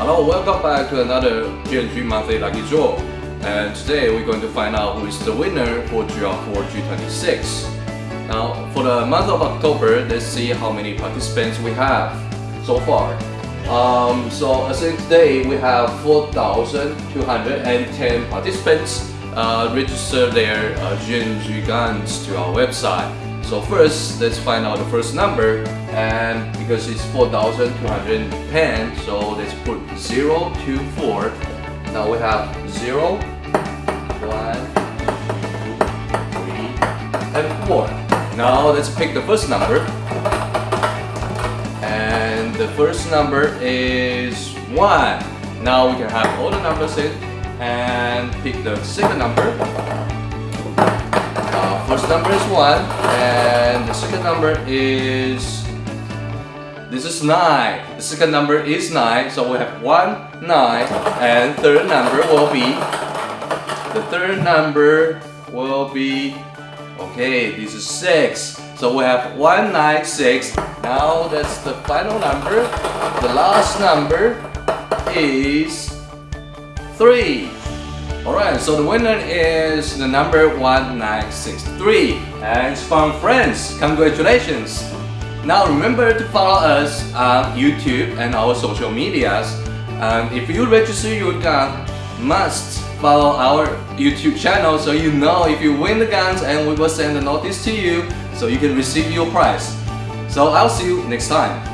Hello, welcome back to another GNG Monthly Lucky Draw. And today we're going to find out who is the winner for GR4 G26. Now, for the month of October, let's see how many participants we have so far. Um, so as in today, we have 4,210 participants uh, register their uh, GNG guns to our website. So first, let's find out the first number and because it's 4,210 so let's 0 to 4 now we have 0 1 2 3 and 4 now let's pick the first number. And the first number is 1 now we can have all the numbers in and pick the second number. Uh, first number is 1 and the second number is this is 9. The second number is 9, so we have 1, 9, and third number will be, the third number will be, okay, this is 6. So we have 1, 9, 6. Now that's the final number. The last number is 3. Alright, so the winner is the number 1963. And it's from friends, congratulations! Now remember to follow us on YouTube and our social medias. And if you register your gun, must follow our YouTube channel so you know if you win the guns and we will send a notice to you so you can receive your prize. So I'll see you next time.